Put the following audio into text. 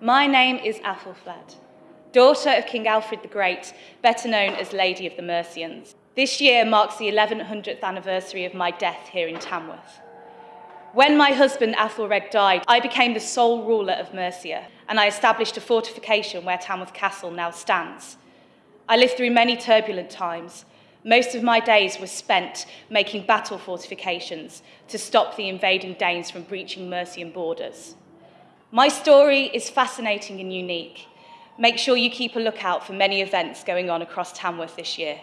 My name is Aethelflaed, daughter of King Alfred the Great, better known as Lady of the Mercians. This year marks the 1100th anniversary of my death here in Tamworth. When my husband Aethelred died, I became the sole ruler of Mercia, and I established a fortification where Tamworth Castle now stands. I lived through many turbulent times. Most of my days were spent making battle fortifications to stop the invading Danes from breaching Mercian borders. My story is fascinating and unique. Make sure you keep a lookout for many events going on across Tamworth this year.